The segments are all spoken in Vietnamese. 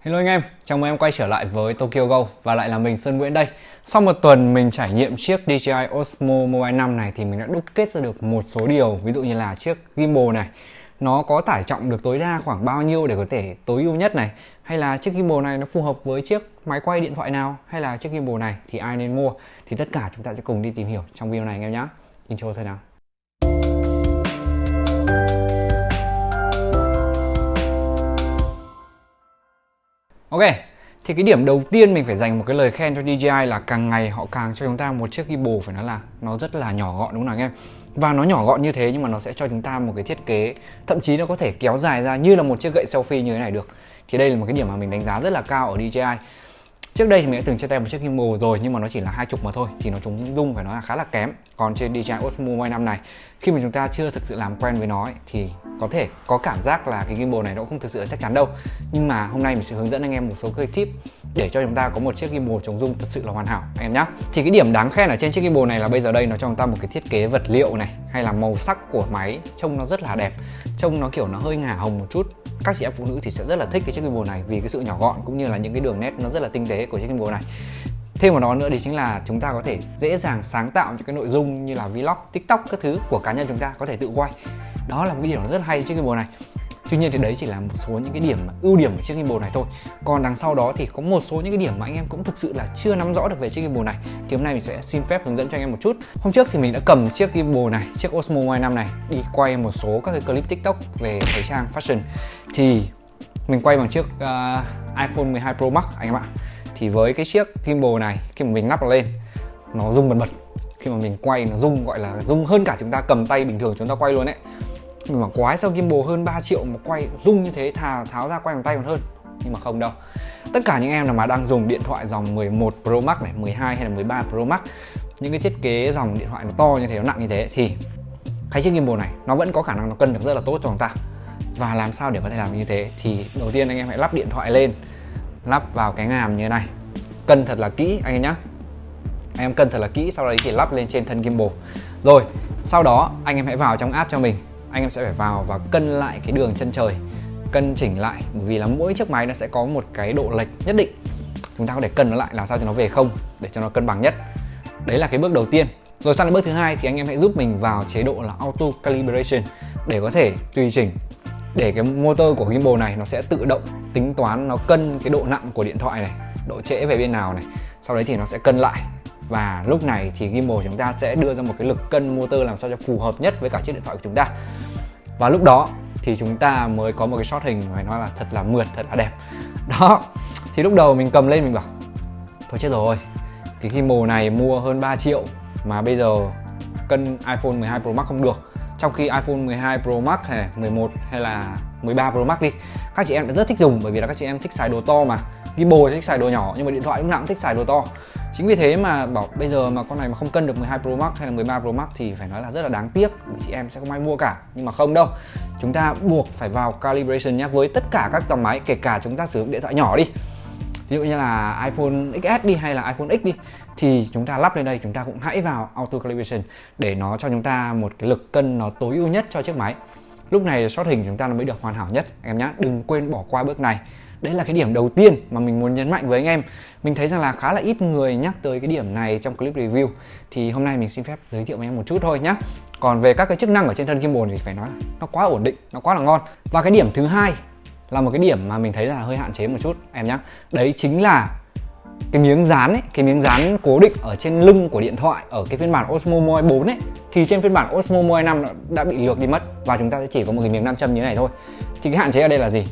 Hello anh em, chào mừng em quay trở lại với Tokyo Go và lại là mình Sơn Nguyễn đây. Sau một tuần mình trải nghiệm chiếc DJI Osmo Mobile 5 này thì mình đã đúc kết ra được một số điều ví dụ như là chiếc gimbal này nó có tải trọng được tối đa khoảng bao nhiêu để có thể tối ưu nhất này hay là chiếc gimbal này nó phù hợp với chiếc máy quay điện thoại nào hay là chiếc gimbal này thì ai nên mua thì tất cả chúng ta sẽ cùng đi tìm hiểu trong video này anh em nhé. Intro thôi nào. Ok, thì cái điểm đầu tiên mình phải dành một cái lời khen cho DJI là càng ngày họ càng cho chúng ta một chiếc gimbal phải nói là nó rất là nhỏ gọn đúng không nào anh em? Và nó nhỏ gọn như thế nhưng mà nó sẽ cho chúng ta một cái thiết kế thậm chí nó có thể kéo dài ra như là một chiếc gậy selfie như thế này được. Thì đây là một cái điểm mà mình đánh giá rất là cao ở DJI. Trước đây thì mình đã từng chia tay một chiếc gimbal rồi nhưng mà nó chỉ là hai chục mà thôi thì nó chống rung phải nói là khá là kém. Còn trên DJI Osmo Mobile 5 này khi mà chúng ta chưa thực sự làm quen với nó ấy, thì có thể có cảm giác là cái gimbal này nó cũng không thực sự là chắc chắn đâu. Nhưng mà hôm nay mình sẽ hướng dẫn anh em một số cái tip để cho chúng ta có một chiếc gimbal chống rung thật sự là hoàn hảo anh em nhé. Thì cái điểm đáng khen ở trên chiếc gimbal này là bây giờ đây nó cho chúng ta một cái thiết kế vật liệu này hay là màu sắc của máy trông nó rất là đẹp, trông nó kiểu nó hơi ngả hồng một chút các chị em phụ nữ thì sẽ rất là thích cái chiếc gimbal này vì cái sự nhỏ gọn cũng như là những cái đường nét nó rất là tinh tế của chiếc gimbal này. Thêm một đó nữa thì chính là chúng ta có thể dễ dàng sáng tạo những cái nội dung như là vlog, tiktok các thứ của cá nhân chúng ta có thể tự quay. Đó là một cái điều rất hay chiếc gimbal này. Tuy nhiên thì đấy chỉ là một số những cái điểm ưu điểm của chiếc gimbal này thôi. Còn đằng sau đó thì có một số những cái điểm mà anh em cũng thực sự là chưa nắm rõ được về chiếc gimbal này. Thì hôm nay mình sẽ xin phép hướng dẫn cho anh em một chút. Hôm trước thì mình đã cầm chiếc gimbal này, chiếc Osmo Y5 này Đi quay một số các cái clip tiktok về thời trang fashion. Thì mình quay bằng chiếc uh, iPhone 12 Pro Max anh em ạ. Thì với cái chiếc gimbal này khi mà mình lắp nó lên Nó rung bật bật. Khi mà mình quay nó rung gọi là rung hơn cả chúng ta cầm tay bình thường chúng ta quay luôn đấy mà quái sao gimbal hơn 3 triệu mà quay rung như thế, thà tháo ra quay bằng tay còn hơn. Nhưng mà không đâu. Tất cả những em nào mà đang dùng điện thoại dòng 11 Pro Max này 12 hay là 13 Pro Max, những cái thiết kế dòng điện thoại nó to như thế, nó nặng như thế, thì cái chiếc gimbal này nó vẫn có khả năng nó cân được rất là tốt cho chúng ta. Và làm sao để có thể làm như thế? Thì đầu tiên anh em hãy lắp điện thoại lên, lắp vào cái ngàm như thế này. Cân thật là kỹ, anh em nhé anh em cân thật là kỹ, sau đấy thì lắp lên trên thân gimbal. Rồi, sau đó anh em hãy vào trong app cho mình anh em sẽ phải vào và cân lại cái đường chân trời, cân chỉnh lại, vì là mỗi chiếc máy nó sẽ có một cái độ lệch nhất định. Chúng ta có thể cân nó lại làm sao cho nó về không, để cho nó cân bằng nhất. Đấy là cái bước đầu tiên. Rồi sang đến bước thứ hai thì anh em hãy giúp mình vào chế độ là auto calibration để có thể tùy chỉnh, để cái motor của gimbal này nó sẽ tự động tính toán, nó cân cái độ nặng của điện thoại này, độ trễ về bên nào này. Sau đấy thì nó sẽ cân lại và lúc này thì gimbal chúng ta sẽ đưa ra một cái lực cân motor làm sao cho phù hợp nhất với cả chiếc điện thoại của chúng ta. Và lúc đó thì chúng ta mới có một cái shot hình phải nói là thật là mượt, thật là đẹp. Đó, thì lúc đầu mình cầm lên mình bảo, thôi chết rồi, cái gimbal này mua hơn 3 triệu mà bây giờ cân iPhone 12 Pro Max không được. Trong khi iPhone 12 Pro Max hay 11 hay là 13 Pro Max đi. Các chị em đã rất thích dùng bởi vì là các chị em thích xài đồ to mà. Gimbal thích xài đồ nhỏ, nhưng mà điện thoại lúc nào cũng thích xài đồ to. Chính vì thế mà bảo bây giờ mà con này mà không cân được 12 Pro Max hay là 13 Pro Max thì phải nói là rất là đáng tiếc. Vì chị em sẽ không ai mua cả, nhưng mà không đâu. Chúng ta buộc phải vào calibration nhé, với tất cả các dòng máy, kể cả chúng ta sử dụng điện thoại nhỏ đi. Ví dụ như là iPhone XS đi hay là iPhone X đi, thì chúng ta lắp lên đây, chúng ta cũng hãy vào auto calibration để nó cho chúng ta một cái lực cân nó tối ưu nhất cho chiếc máy lúc này shot hình chúng ta nó mới được hoàn hảo nhất em nhé đừng quên bỏ qua bước này. Đấy là cái điểm đầu tiên mà mình muốn nhấn mạnh với anh em. Mình thấy rằng là khá là ít người nhắc tới cái điểm này trong clip review. Thì hôm nay mình xin phép giới thiệu với em một chút thôi nhé Còn về các cái chức năng ở trên thân gimbal thì phải nói nó quá ổn định, nó quá là ngon. Và cái điểm thứ hai là một cái điểm mà mình thấy là hơi hạn chế một chút em nhé Đấy chính là cái miếng dán ấy, cái miếng dán cố định ở trên lưng của điện thoại ở cái phiên bản Osmo Mobile 4 ấy thì trên phiên bản Osmo Mobile 5 đã bị lược đi mất và chúng ta sẽ chỉ có một cái miếng nam châm như thế này thôi. Thì cái hạn chế ở đây là gì?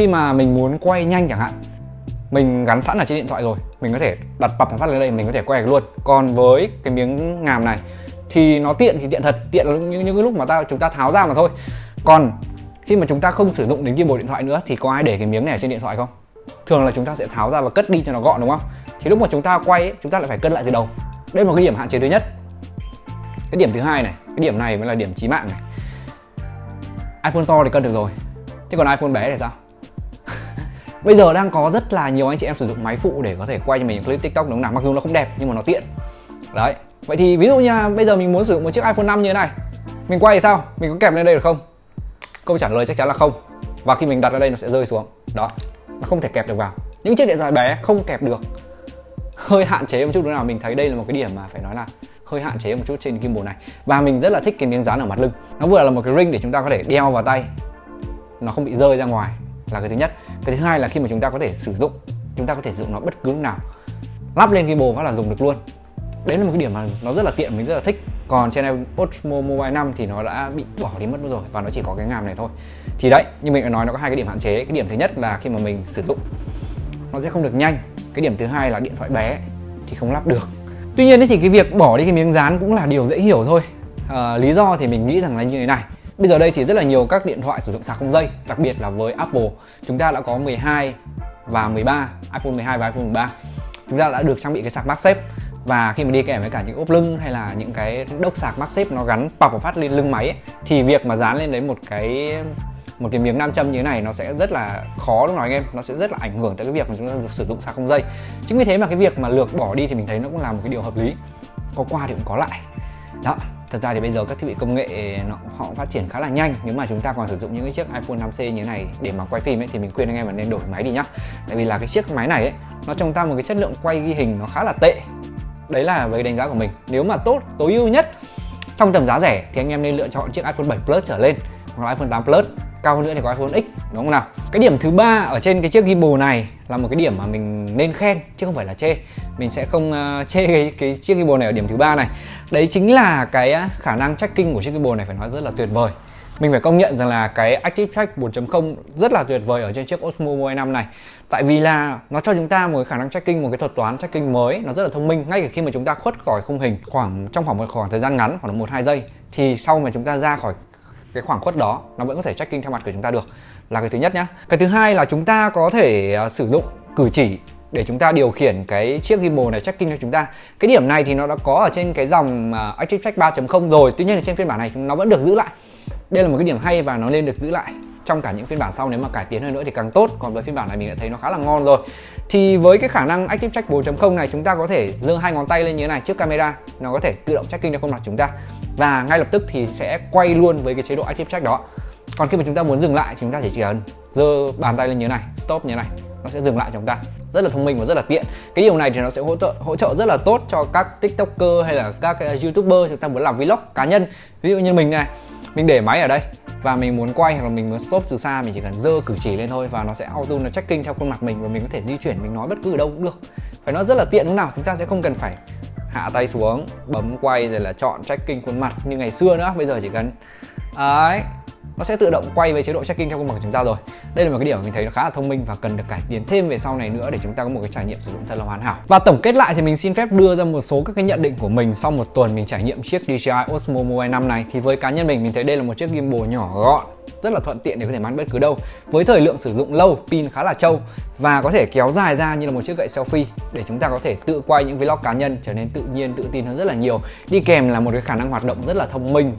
khi mà mình muốn quay nhanh chẳng hạn mình gắn sẵn ở trên điện thoại rồi mình có thể đặt bập phát lên đây mình có thể quay được luôn còn với cái miếng ngàm này thì nó tiện thì tiện thật tiện là những, những cái lúc mà ta chúng ta tháo ra mà thôi còn khi mà chúng ta không sử dụng đến gimbal điện thoại nữa thì có ai để cái miếng này ở trên điện thoại không thường là chúng ta sẽ tháo ra và cất đi cho nó gọn đúng không? Thì lúc mà chúng ta quay ấy, chúng ta lại phải cân lại từ đầu. Đây là một cái điểm hạn chế thứ nhất. Cái điểm thứ hai này cái điểm này mới là điểm chí mạng này. iPhone to thì cân được rồi thế còn iPhone bé thì sao? Bây giờ đang có rất là nhiều anh chị em sử dụng máy phụ để có thể quay cho mình những clip TikTok đúng nào Mặc dù nó không đẹp nhưng mà nó tiện. Đấy Vậy thì ví dụ như là bây giờ mình muốn sử dụng một chiếc iPhone 5 như thế này Mình quay thì sao? Mình có kẹp lên đây được không? Câu trả lời chắc chắn là không. Và khi mình đặt ở đây nó sẽ rơi xuống. Đó mà không thể kẹp được vào. Những chiếc điện thoại bé không kẹp được. Hơi hạn chế một chút nữa nào, mình thấy đây là một cái điểm mà phải nói là hơi hạn chế một chút trên gimbal này. Và mình rất là thích cái miếng dán ở mặt lưng. Nó vừa là một cái ring để chúng ta có thể đeo vào tay. Nó không bị rơi ra ngoài là cái thứ nhất. Cái thứ hai là khi mà chúng ta có thể sử dụng, chúng ta có thể sử dụng nó bất cứ lúc nào. Lắp lên gimbal phát là dùng được luôn. Đấy là một cái điểm mà nó rất là tiện, mình rất là thích còn trên Osmo Mobile 5 thì nó đã bị bỏ đi mất rồi và nó chỉ có cái ngàm này thôi. Thì đấy như mình đã nói nó có hai cái điểm hạn chế. Cái điểm thứ nhất là khi mà mình sử dụng nó sẽ không được nhanh. Cái điểm thứ hai là điện thoại bé thì không lắp được. Tuy nhiên thì cái việc bỏ đi cái miếng dán cũng là điều dễ hiểu thôi. À, lý do thì mình nghĩ rằng là như thế này. Bây giờ đây thì rất là nhiều các điện thoại sử dụng sạc không dây đặc biệt là với Apple. Chúng ta đã có 12 và 13 iPhone 12 và iPhone 13 chúng ta đã được trang bị cái sạc MagSafe và khi mà đi kèm với cả những ốp lưng hay là những cái đốc sạc MagSafe nó gắn bọc và phát lên lưng máy ấy, thì việc mà dán lên đấy một cái một cái miếng nam châm như thế này nó sẽ rất là khó đúng không anh em? Nó sẽ rất là ảnh hưởng tới cái việc mà chúng ta sử dụng sạc không dây. Chính vì thế mà cái việc mà lược bỏ đi thì mình thấy nó cũng là một cái điều hợp lý. Có qua thì cũng có lại. Đó thật ra thì bây giờ các thiết bị công nghệ nó, họ phát triển khá là nhanh. Nếu mà chúng ta còn sử dụng những cái chiếc iPhone 5C như thế này để mà quay phim ấy thì mình khuyên anh em là nên đổi máy đi nhá. Tại vì là cái chiếc máy này ấy nó trong ta một cái chất lượng quay ghi hình nó khá là tệ đấy là với đánh giá của mình. Nếu mà tốt tối ưu nhất trong tầm giá rẻ thì anh em nên lựa chọn chiếc iPhone 7 Plus trở lên hoặc là iPhone 8 Plus. Cao hơn nữa thì có iPhone X đúng không nào? Cái điểm thứ ba ở trên cái chiếc gimbal này là một cái điểm mà mình nên khen chứ không phải là chê. Mình sẽ không uh, chê cái, cái chiếc gimbal này ở điểm thứ ba này đấy chính là cái khả năng tracking của chiếc keyboard này phải nói rất là tuyệt vời. Mình phải công nhận rằng là cái Active Track 4.0 rất là tuyệt vời ở trên chiếc Osmo Mobile 5 này. Tại vì là nó cho chúng ta một cái khả năng tracking, một cái thuật toán tracking mới, nó rất là thông minh. Ngay cả khi mà chúng ta khuất khỏi khung hình khoảng, trong khoảng một khoảng thời gian ngắn, khoảng một hai giây, thì sau mà chúng ta ra khỏi cái khoảng khuất đó, nó vẫn có thể tracking theo mặt của chúng ta được. Là cái thứ nhất nhá. Cái thứ hai là chúng ta có thể ờ, sử dụng cử chỉ để chúng ta điều khiển cái chiếc gimbal này tracking cho chúng ta. Cái điểm này thì nó đã có ở trên cái dòng uh, Active Track 3.0 rồi. Tuy nhiên là trên phiên bản này nó vẫn được giữ lại. Đây là một cái điểm hay và nó nên được giữ lại trong cả những phiên bản sau. Nếu mà cải tiến hơn nữa thì càng tốt. Còn với phiên bản này mình đã thấy nó khá là ngon rồi. Thì với cái khả năng Active Track 4.0 này chúng ta có thể giơ hai ngón tay lên như thế này trước camera. Nó có thể tự động tracking theo khuôn mặt chúng ta. Và ngay lập tức thì sẽ quay luôn với cái chế độ Active Track đó. Còn khi mà chúng ta muốn dừng lại thì chúng ta chỉ cần giơ bàn tay lên như thế này stop như thế này nó sẽ dừng lại cho chúng ta. Rất là thông minh và rất là tiện. Cái điều này thì nó sẽ hỗ trợ hỗ trợ rất là tốt cho các tiktoker hay là các ờ, youtuber chúng ta muốn làm vlog cá nhân. Ví dụ như mình này, mình để máy ở đây và mình muốn quay hoặc là mình muốn stop từ xa, mình chỉ cần dơ cử chỉ lên thôi và nó sẽ auto, nó tracking theo khuôn mặt mình và mình có thể di chuyển, mình nói bất cứ ở đâu cũng được. Phải nó rất là tiện lúc nào, chúng ta sẽ không cần phải hạ tay xuống, bấm quay rồi là chọn tracking khuôn mặt như ngày xưa nữa. Bây giờ chỉ cần, đấy nó sẽ tự động quay về chế độ tracking theo công bằng của chúng ta rồi. Đây là một cái điểm mà mình thấy nó khá là thông minh và cần được cải tiến thêm về sau này nữa để chúng ta có một cái trải nghiệm sử dụng thật là hoàn hảo. Và tổng kết lại thì mình xin phép đưa ra một số các cái nhận định của mình sau một tuần mình trải nghiệm chiếc DJI Osmo Mobile 5 này. Thì với cá nhân mình mình thấy đây là một chiếc gimbal nhỏ gọn, rất là thuận tiện để có thể mang bất cứ đâu. Với thời lượng sử dụng lâu, pin khá là trâu và có thể kéo dài ra như là một chiếc gậy selfie để chúng ta có thể tự quay những vlog cá nhân trở nên tự nhiên, tự tin hơn rất là nhiều. Đi kèm là một cái khả năng hoạt động rất là thông minh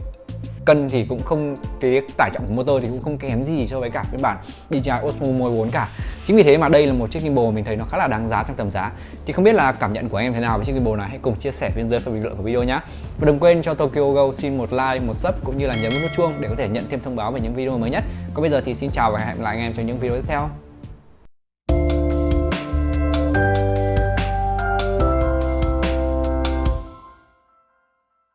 cân thì cũng không, cái tải trọng của motor thì cũng không kém gì so với cả phiên bản DJI Osmo Mobile 4 cả. Chính vì thế mà đây là một chiếc gimbal mình thấy nó khá là đáng giá trong tầm giá. Thì không biết là cảm nhận của anh em thế nào với chiếc gimbal này? Hãy cùng chia sẻ bên dưới phần bình luận của video nhé và đừng quên cho Tokyo Go xin một like, một sub cũng như là nhấn nút chuông để có thể nhận thêm thông báo về những video mới nhất. Còn bây giờ thì xin chào và hẹn gặp lại anh em trong những video tiếp theo.